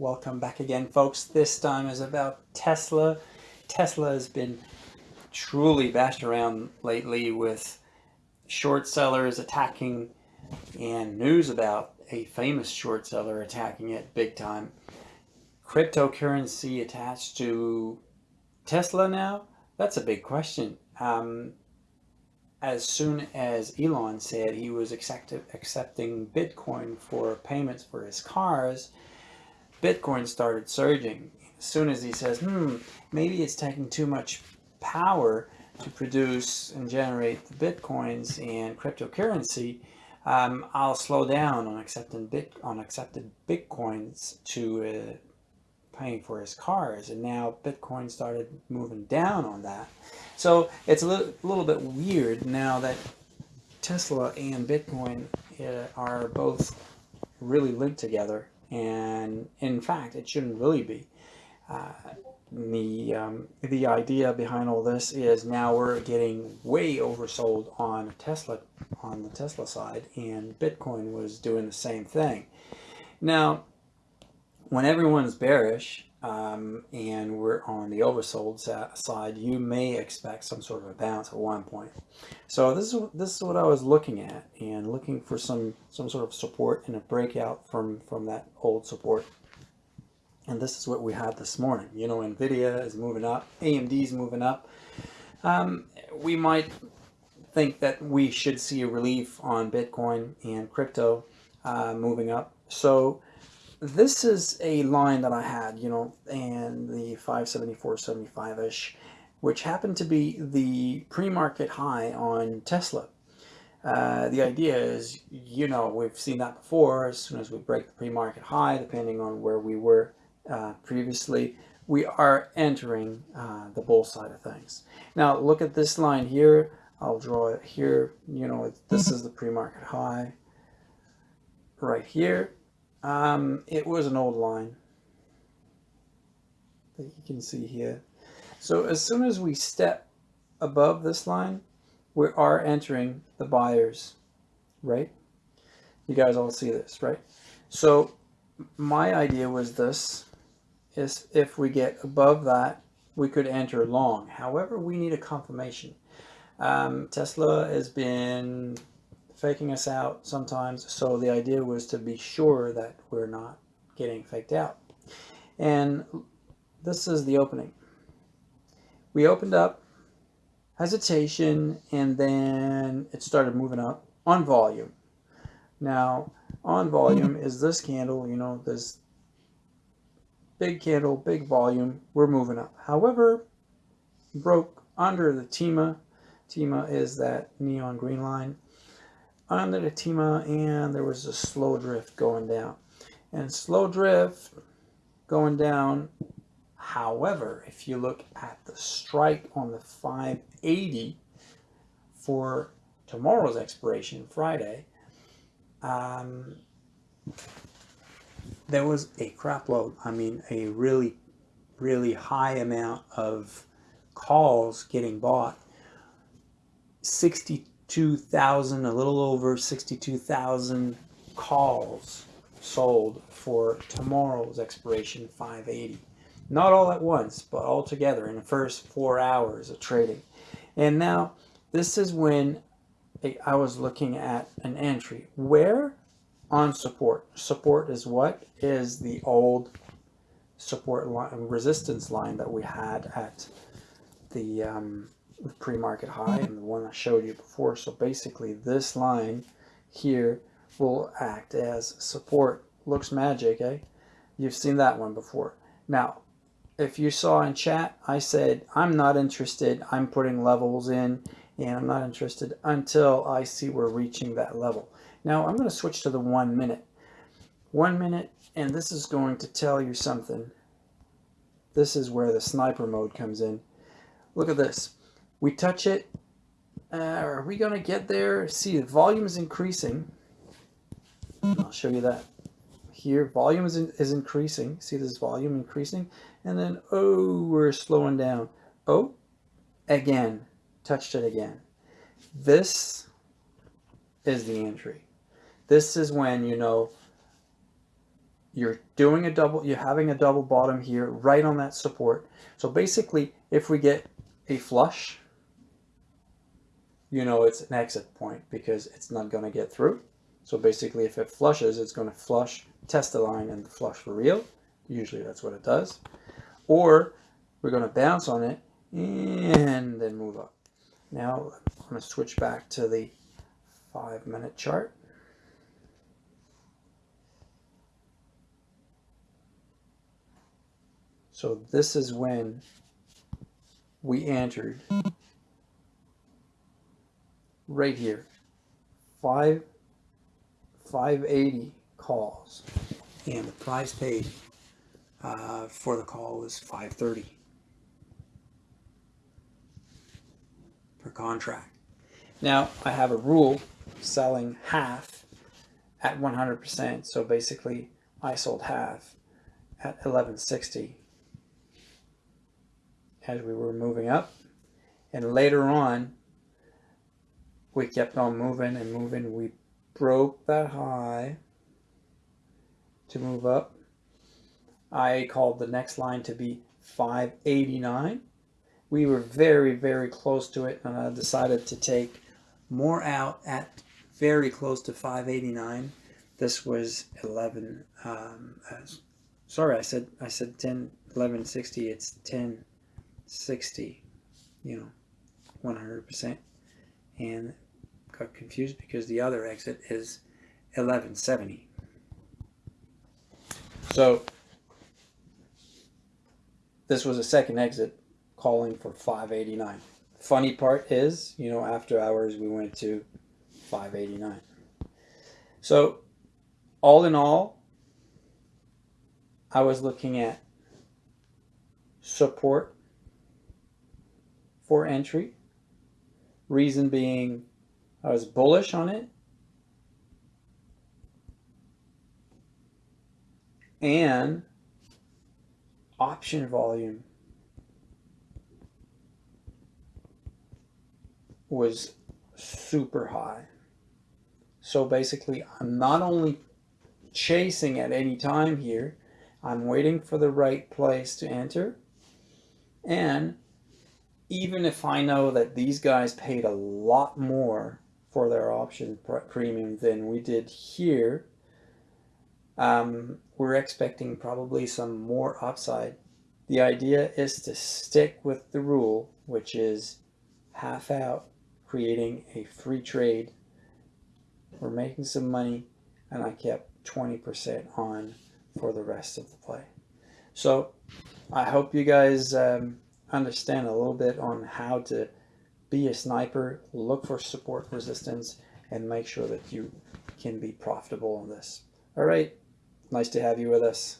Welcome back again, folks. This time is about Tesla. Tesla has been truly bashed around lately with short sellers attacking and news about a famous short seller attacking it big time. Cryptocurrency attached to Tesla now? That's a big question. Um, as soon as Elon said he was accept accepting Bitcoin for payments for his cars, Bitcoin started surging. As soon as he says, hmm, maybe it's taking too much power to produce and generate the Bitcoins and cryptocurrency, um, I'll slow down on accepting bit on accepted Bitcoins to uh, paying for his cars. And now Bitcoin started moving down on that. So it's a little, little bit weird now that Tesla and Bitcoin uh, are both really linked together and in fact it shouldn't really be. Uh, the um, the idea behind all this is now we're getting way oversold on Tesla on the Tesla side and Bitcoin was doing the same thing. Now when everyone's bearish um, and we're on the oversold side, you may expect some sort of a bounce at one point. So this is this is what I was looking at and looking for some some sort of support and a breakout from from that old support. And this is what we had this morning. You know, Nvidia is moving up, AMD is moving up. Um, we might think that we should see a relief on Bitcoin and crypto uh, moving up. So this is a line that I had, you know, and the 574.75-ish, which happened to be the pre-market high on Tesla. Uh, the idea is, you know, we've seen that before. As soon as we break the pre-market high, depending on where we were uh, previously, we are entering uh, the bull side of things. Now, look at this line here. I'll draw it here. You know, this is the pre-market high right here um, it was an old line that you can see here. So as soon as we step above this line, we are entering the buyers, right? You guys all see this, right? So my idea was this, is if we get above that, we could enter long. However, we need a confirmation. Um, Tesla has been faking us out sometimes. So the idea was to be sure that we're not getting faked out. And this is the opening. We opened up, hesitation, and then it started moving up on volume. Now, on volume is this candle, you know, this big candle, big volume, we're moving up. However, broke under the TEMA. TEMA is that neon green line under the TEMA and there was a slow drift going down. And slow drift going down, however, if you look at the strike on the 580 for tomorrow's expiration, Friday, um, there was a crap load. I mean, a really, really high amount of calls getting bought. 60 62,000, a little over 62,000 calls sold for tomorrow's expiration 580. Not all at once, but all together in the first four hours of trading. And now this is when I was looking at an entry. Where? On support. Support is what? Is the old support line, resistance line that we had at the um, the pre-market high and the one I showed you before. So basically this line here will act as support. Looks magic, eh? You've seen that one before. Now, if you saw in chat, I said, I'm not interested. I'm putting levels in and I'm not interested until I see we're reaching that level. Now I'm going to switch to the one minute. One minute, and this is going to tell you something. This is where the sniper mode comes in. Look at this we touch it. Uh, are we going to get there? See, the volume is increasing. I'll show you that. Here, volume is, in, is increasing. See this volume increasing? And then, oh, we're slowing down. Oh, again, touched it again. This is the entry. This is when, you know, you're doing a double, you're having a double bottom here right on that support. So basically, if we get a flush, you know it's an exit point because it's not going to get through. So basically, if it flushes, it's going to flush, test the line, and flush for real. Usually that's what it does. Or we're going to bounce on it and then move up. Now I'm going to switch back to the five minute chart. So this is when we entered right here, five, 580 calls and the price paid uh, for the call was 530 per contract. Now I have a rule selling half at 100%. So basically I sold half at 1160 as we were moving up. And later on, we kept on moving and moving. We broke that high to move up. I called the next line to be 589. We were very, very close to it, and I decided to take more out at very close to 589. This was 11. Um, sorry, I said I said 10, 1160. It's 1060. You know, 100%. And got confused because the other exit is 1170. So this was a second exit calling for 589. Funny part is, you know, after hours we went to 589. So all in all, I was looking at support for entry. Reason being I was bullish on it. And option volume was super high. So basically, I'm not only chasing at any time here, I'm waiting for the right place to enter. And even if I know that these guys paid a lot more for their option premium than we did here, um, we're expecting probably some more upside. The idea is to stick with the rule, which is half out creating a free trade. We're making some money and I kept 20% on for the rest of the play. So I hope you guys um, understand a little bit on how to be a sniper, look for support resistance, and make sure that you can be profitable on this. All right, nice to have you with us.